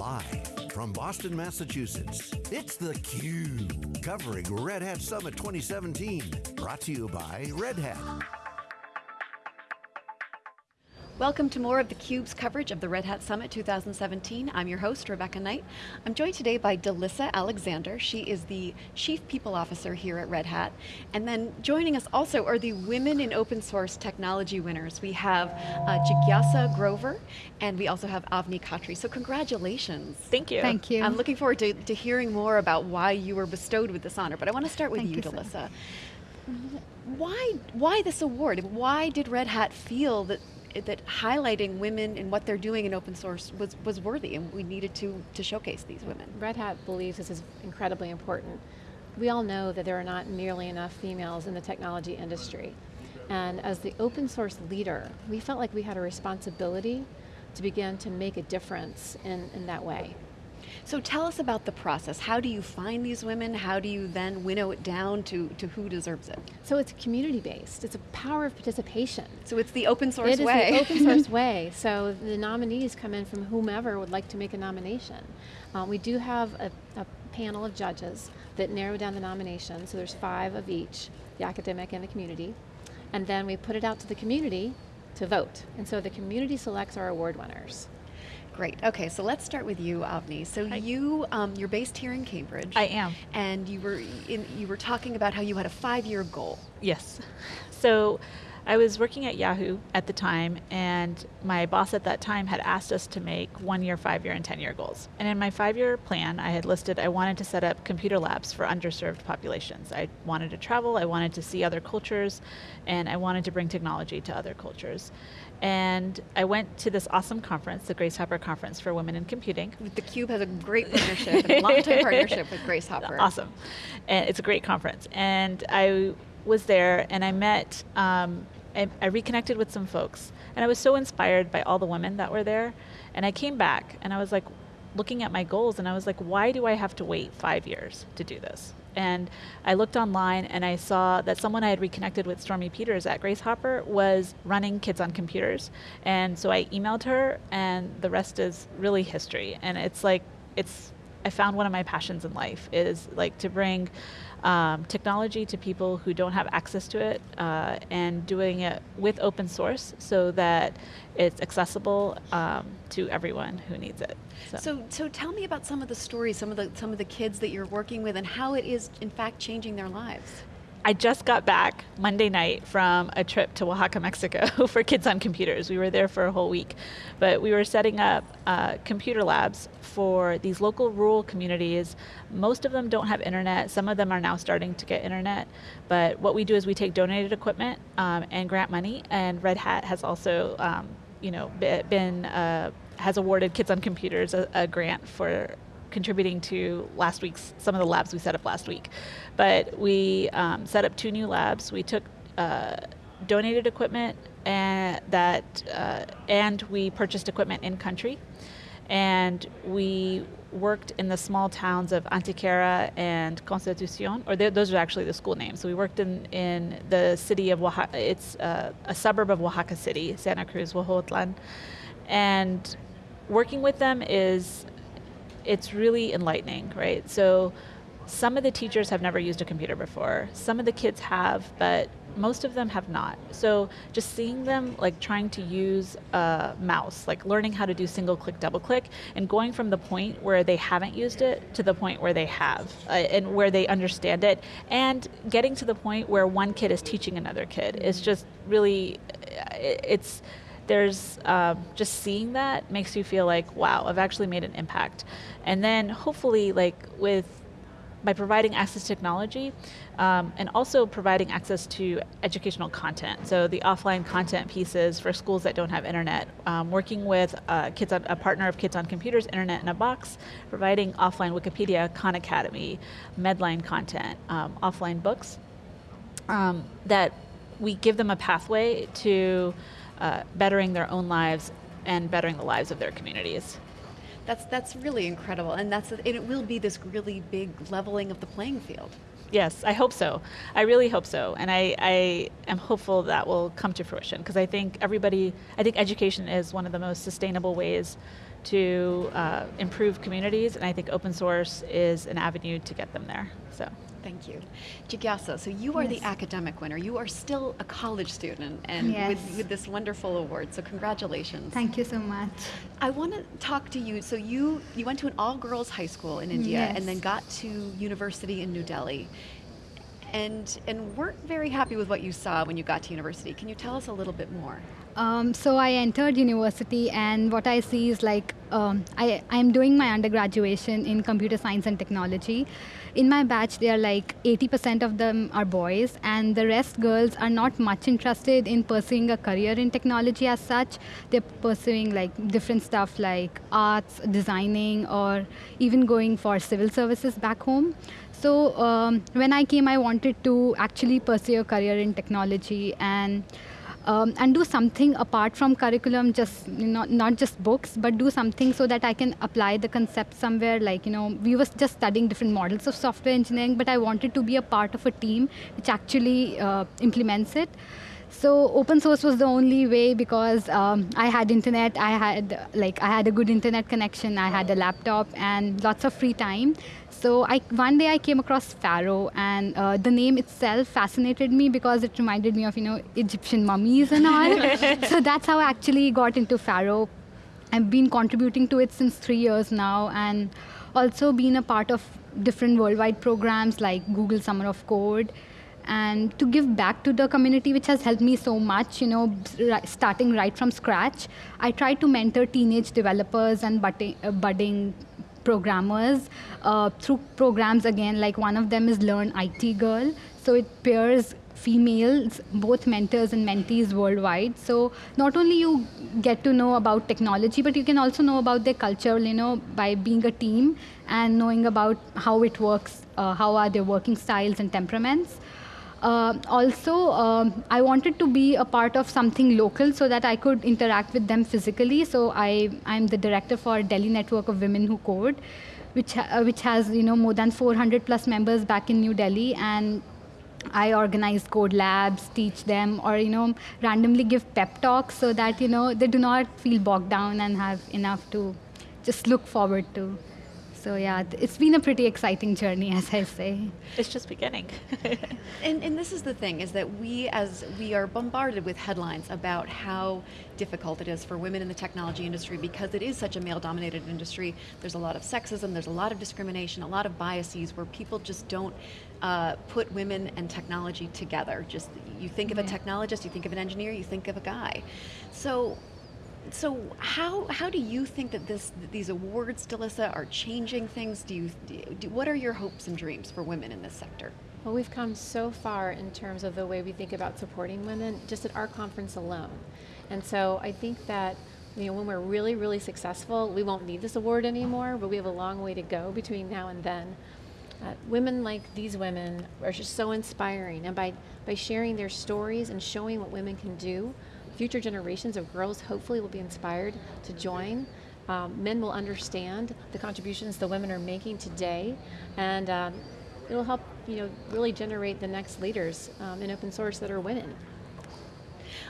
Live from Boston, Massachusetts, it's theCUBE, covering Red Hat Summit 2017. Brought to you by Red Hat. Welcome to more of theCUBE's coverage of the Red Hat Summit 2017. I'm your host, Rebecca Knight. I'm joined today by DeLisa Alexander. She is the Chief People Officer here at Red Hat. And then joining us also are the Women in Open Source Technology winners. We have uh, Jigyasa Grover, and we also have Avni Khatri. So congratulations. Thank you. Thank you. I'm looking forward to, to hearing more about why you were bestowed with this honor, but I want to start with Thank you, you, DeLisa. Why, why this award? Why did Red Hat feel that that highlighting women and what they're doing in open source was, was worthy and we needed to, to showcase these women. Red Hat believes this is incredibly important. We all know that there are not nearly enough females in the technology industry. And as the open source leader, we felt like we had a responsibility to begin to make a difference in, in that way. So tell us about the process. How do you find these women? How do you then winnow it down to, to who deserves it? So it's community based. It's a power of participation. So it's the open source it way. It is the open source way. So the nominees come in from whomever would like to make a nomination. Um, we do have a, a panel of judges that narrow down the nominations. So there's five of each, the academic and the community. And then we put it out to the community to vote. And so the community selects our award winners. Great, okay, so let's start with you, Avni. So Hi. you, um, you're based here in Cambridge. I am. And you were, in, you were talking about how you had a five-year goal. Yes. So I was working at Yahoo at the time, and my boss at that time had asked us to make one year, five year, and 10 year goals. And in my five year plan, I had listed I wanted to set up computer labs for underserved populations. I wanted to travel, I wanted to see other cultures, and I wanted to bring technology to other cultures. And I went to this awesome conference, the Grace Hopper Conference for Women in Computing. The Cube has a great partnership, and a long-time partnership with Grace Hopper. Awesome. And it's a great conference. And I was there and I met, um, I, I reconnected with some folks. And I was so inspired by all the women that were there. And I came back and I was like, looking at my goals and I was like, why do I have to wait five years to do this? And I looked online and I saw that someone I had reconnected with, Stormy Peters at Grace Hopper, was running Kids on Computers. And so I emailed her and the rest is really history. And it's like, it's, I found one of my passions in life is like to bring um, technology to people who don't have access to it uh, and doing it with open source so that it's accessible um, to everyone who needs it. So. so, so tell me about some of the stories, some of the some of the kids that you're working with, and how it is in fact changing their lives. I just got back Monday night from a trip to Oaxaca, Mexico for Kids on Computers. We were there for a whole week. But we were setting up uh, computer labs for these local rural communities. Most of them don't have internet. Some of them are now starting to get internet. But what we do is we take donated equipment um, and grant money, and Red Hat has also um, you know, been, uh, has awarded Kids on Computers a, a grant for contributing to last week's, some of the labs we set up last week. But we um, set up two new labs. We took uh, donated equipment and that, uh, and we purchased equipment in country. And we worked in the small towns of Antequera and Constitucion, or those are actually the school names. So we worked in, in the city of Oaxaca, it's uh, a suburb of Oaxaca City, Santa Cruz, Huejotlan. And working with them is it's really enlightening, right? So some of the teachers have never used a computer before. Some of the kids have, but most of them have not. So just seeing them like trying to use a mouse, like learning how to do single click, double click, and going from the point where they haven't used it to the point where they have, uh, and where they understand it, and getting to the point where one kid is teaching another kid is just really, it's, there's um, just seeing that makes you feel like, wow, I've actually made an impact. And then hopefully like with, by providing access to technology um, and also providing access to educational content. So the offline content pieces for schools that don't have internet, um, working with uh, kids on, a partner of Kids on Computers, Internet in a Box, providing offline Wikipedia, Khan Academy, Medline content, um, offline books, um, that we give them a pathway to uh, bettering their own lives and bettering the lives of their communities. That's, that's really incredible, and that's and it will be this really big leveling of the playing field. Yes, I hope so. I really hope so, and I, I am hopeful that will come to fruition because I think everybody, I think education is one of the most sustainable ways to uh, improve communities, and I think open source is an avenue to get them there. So. Thank you. Jigyasa, so you are yes. the academic winner. You are still a college student and yes. with, with, this wonderful award, so congratulations. Thank you so much. I want to talk to you. So you, you went to an all-girls high school in India yes. and then got to university in New Delhi and, and weren't very happy with what you saw when you got to university. Can you tell us a little bit more? Um, so I entered university, and what I see is like um, I I'm doing my undergraduate in computer science and technology. In my batch, they are like 80% of them are boys, and the rest girls are not much interested in pursuing a career in technology as such. They're pursuing like different stuff like arts, designing, or even going for civil services back home. So um, when I came, I wanted to actually pursue a career in technology and um, and do something apart from curriculum, just know, not just books, but do something so that I can apply the concept somewhere. Like you know, we were just studying different models of software engineering, but I wanted to be a part of a team which actually uh, implements it. So open source was the only way because um, I had internet, I had like I had a good internet connection, I had a laptop and lots of free time. So I, one day I came across Pharo, and uh, the name itself fascinated me because it reminded me of you know Egyptian mummies and all. so that's how I actually got into Pharo. I've been contributing to it since three years now, and also been a part of different worldwide programs like Google Summer of Code and to give back to the community which has helped me so much you know starting right from scratch. I try to mentor teenage developers and budding, uh, programmers uh, through programs again like one of them is learn it girl. So it pairs females both mentors and mentees worldwide. So not only you get to know about technology but you can also know about their culture you know by being a team and knowing about how it works uh, how are their working styles and temperaments uh, also, um, I wanted to be a part of something local so that I could interact with them physically. So I, I'm the director for Delhi Network of Women Who Code, which, uh, which has you know more than 400 plus members back in New Delhi, and I organize code labs, teach them, or you know randomly give pep talks so that you know they do not feel bogged down and have enough to just look forward to. So yeah, it's been a pretty exciting journey, as I say. It's just beginning. and, and this is the thing, is that we, as we are bombarded with headlines about how difficult it is for women in the technology industry because it is such a male-dominated industry. There's a lot of sexism, there's a lot of discrimination, a lot of biases where people just don't uh, put women and technology together. Just you think of a technologist, you think of an engineer, you think of a guy. So so how how do you think that this these awards, DeLisa, are changing things? Do you do, what are your hopes and dreams for women in this sector? Well, we've come so far in terms of the way we think about supporting women, just at our conference alone. And so I think that you know when we're really really successful, we won't need this award anymore, but we have a long way to go between now and then. Uh, women like these women are just so inspiring, and by by sharing their stories and showing what women can do, future generations of girls hopefully will be inspired to join. Um, men will understand the contributions the women are making today, and um, it'll help you know really generate the next leaders um, in open source that are women.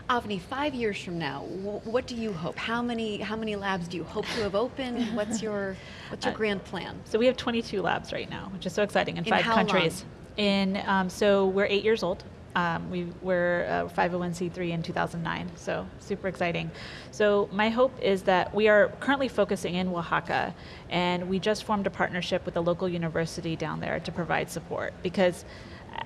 Avni, five years from now, what do you hope? How many how many labs do you hope to have opened? What's your what's your uh, grand plan? So we have 22 labs right now, which is so exciting in, in five countries. Long? In um, so we're eight years old. Um, we were uh, 501c3 in 2009, so super exciting. So my hope is that we are currently focusing in Oaxaca, and we just formed a partnership with a local university down there to provide support because.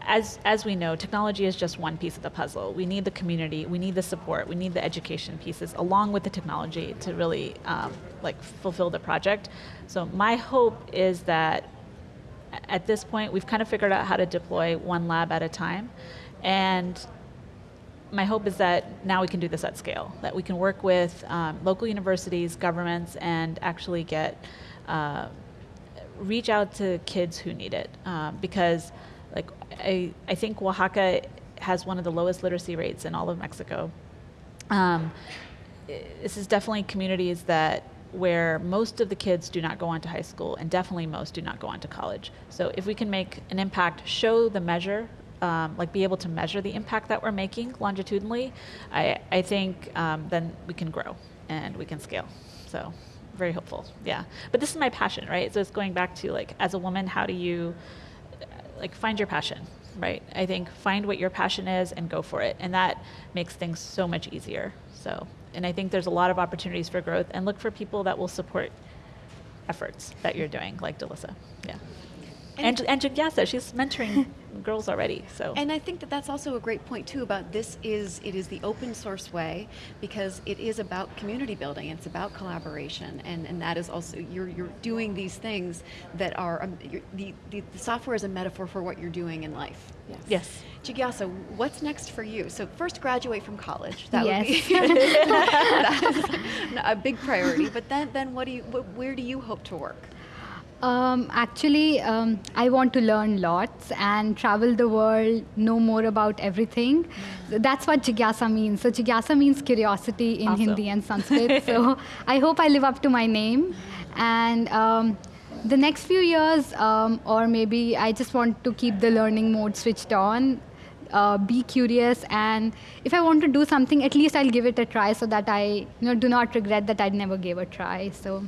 As, as we know, technology is just one piece of the puzzle. We need the community, we need the support, we need the education pieces along with the technology to really um, like fulfill the project. So my hope is that at this point we've kind of figured out how to deploy one lab at a time and my hope is that now we can do this at scale, that we can work with um, local universities, governments, and actually get, uh, reach out to kids who need it. Um, because like I, I think Oaxaca has one of the lowest literacy rates in all of Mexico. Um, this is definitely communities that where most of the kids do not go on to high school and definitely most do not go on to college. So if we can make an impact, show the measure um, like be able to measure the impact that we're making longitudinally, I, I think um, then we can grow and we can scale. So very hopeful. Yeah, but this is my passion, right? So it's going back to like, as a woman, how do you like find your passion, right? I think find what your passion is and go for it, and that makes things so much easier. So, and I think there's a lot of opportunities for growth, and look for people that will support efforts that you're doing, like DeLisa. Yeah. And, and, Jigyasa, she's mentoring girls already. So and I think that that's also a great point too about this is it is the open source way because it is about community building. It's about collaboration, and, and that is also you're you're doing these things that are um, the, the the software is a metaphor for what you're doing in life. Yes. Yes. Jigyasa, what's next for you? So first, graduate from college. That yes. would be that is a big priority. But then, then what do you? Where do you hope to work? Um, actually, um, I want to learn lots and travel the world, know more about everything. So that's what Jigyasa means. So Jigyasa means curiosity in awesome. Hindi and Sanskrit. so I hope I live up to my name. And um, the next few years, um, or maybe I just want to keep the learning mode switched on. Uh, be curious and if i want to do something at least i'll give it a try so that i you know do not regret that i never gave a try so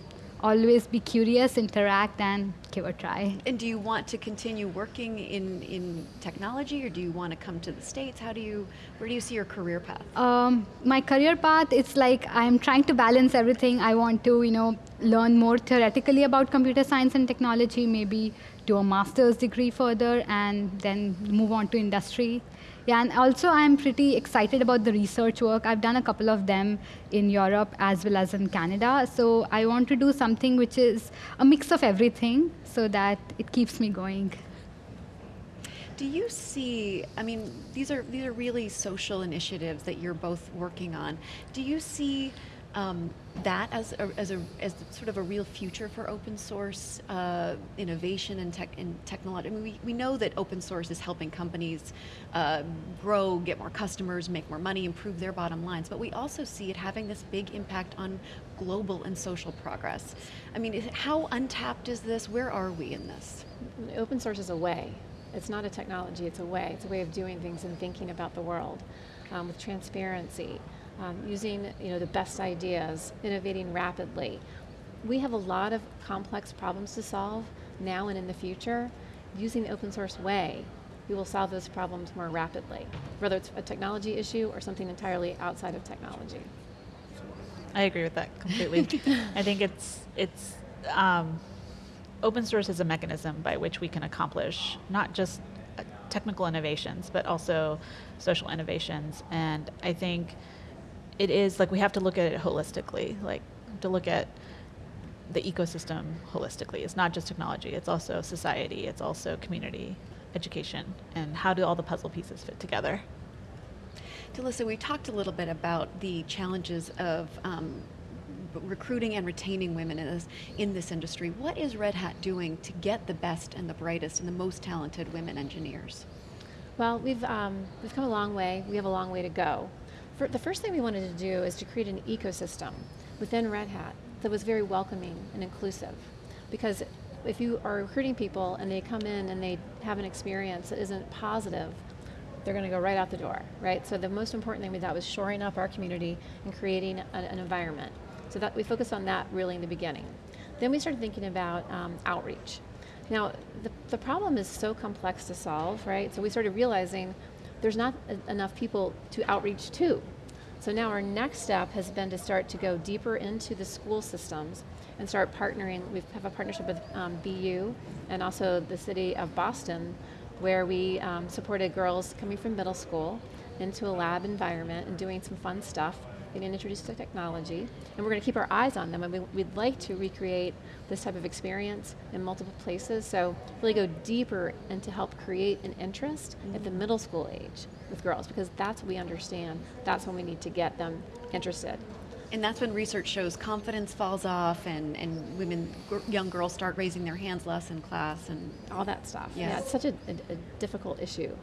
always be curious, interact, and give a try. And do you want to continue working in, in technology, or do you want to come to the States? How do you, where do you see your career path? Um, my career path, it's like I'm trying to balance everything. I want to, you know, learn more theoretically about computer science and technology, maybe do a master's degree further, and then move on to industry. Yeah, and also I'm pretty excited about the research work. I've done a couple of them in Europe as well as in Canada. So I want to do something which is a mix of everything so that it keeps me going. Do you see, I mean, these are, these are really social initiatives that you're both working on. Do you see um, that as a, as a as sort of a real future for open source uh, innovation and tech and technology. I mean, we, we know that open source is helping companies uh, grow, get more customers, make more money, improve their bottom lines. But we also see it having this big impact on global and social progress. I mean, how untapped is this? Where are we in this? Open source is a way. It's not a technology. It's a way. It's a way of doing things and thinking about the world um, with transparency um, using you know, the best ideas, innovating rapidly. We have a lot of complex problems to solve now and in the future. Using the open source way, we will solve those problems more rapidly, whether it's a technology issue or something entirely outside of technology. I agree with that completely. I think it's it's um, open source is a mechanism by which we can accomplish not just uh, technical innovations, but also social innovations. And I think it is like we have to look at it holistically, like to look at the ecosystem holistically. It's not just technology, it's also society, it's also community, education, and how do all the puzzle pieces fit together? DeLisa, we talked a little bit about the challenges of um, recruiting and retaining women in this, in this industry. What is Red Hat doing to get the best and the brightest and the most talented women engineers? Well, we've, um, we've come a long way. We have a long way to go. For, the first thing we wanted to do is to create an ecosystem within Red Hat that was very welcoming and inclusive. Because if you are recruiting people and they come in and they have an experience that isn't positive, they're going to go right out the door, right? So the most important thing we thought was shoring up our community and creating a, an environment. So that we focused on that really in the beginning. Then we started thinking about um, outreach. Now, the, the problem is so complex to solve, right? So we started realizing there's not enough people to outreach to. So now our next step has been to start to go deeper into the school systems and start partnering. We have a partnership with um, BU and also the city of Boston where we um, supported girls coming from middle school into a lab environment and doing some fun stuff getting introduced to technology, and we're going to keep our eyes on them, and we, would like to recreate this type of experience in multiple places, so really go deeper and to help create an interest mm-hmm. at the middle school age with girls, because that's what we understand, that's when we need to get them interested. And that's when research shows confidence falls off and, and women, young girls start raising their hands less in class and all that stuff. Yes. Yeah, it's such a, a, a difficult issue.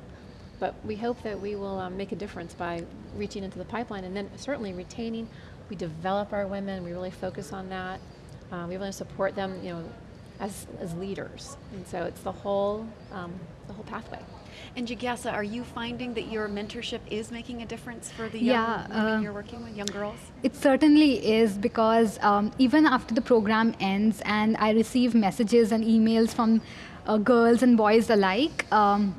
But we hope that we will um, make a difference by reaching into the pipeline and then certainly retaining. We develop our women, we really focus on that. Uh, we really support them, you know, as, as leaders. And so it's the whole, um, the whole pathway. And Jigyasa, are you finding that your mentorship is making a difference for the young Yeah, women uh, you're working with, young girls? It certainly is because um, even after the program ends and I receive messages and emails from uh, girls and boys alike um,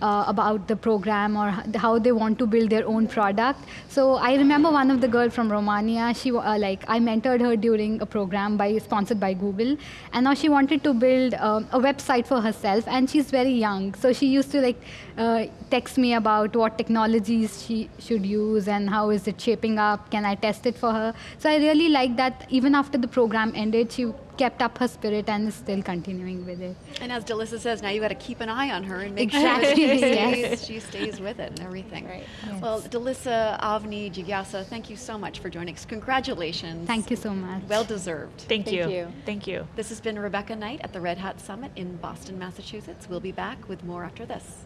uh, about the program or how they want to build their own product. So I remember one of the girl from Romania. She uh, like I mentored her during a program by sponsored by Google, and now she wanted to build um, a website for herself. And she's very young, so she used to like uh, text me about what technologies she should use and how is it shaping up. Can I test it for her? So I really like that. Even after the program ended, she kept up her spirit and is still continuing with it. And as DeLisa says, now you got to keep an eye on her and make Exactly, sure she yes. stays, she stays with it and everything. Right. Yes. Well, DeLisa, Avni, Jigyasa, thank you so much for joining us. Congratulations. Thank you so much. Well deserved. Thank, Thank you. you. Thank you. This has been Rebecca Knight at the Red Hat Summit in Boston, Massachusetts. We'll be back with more after this.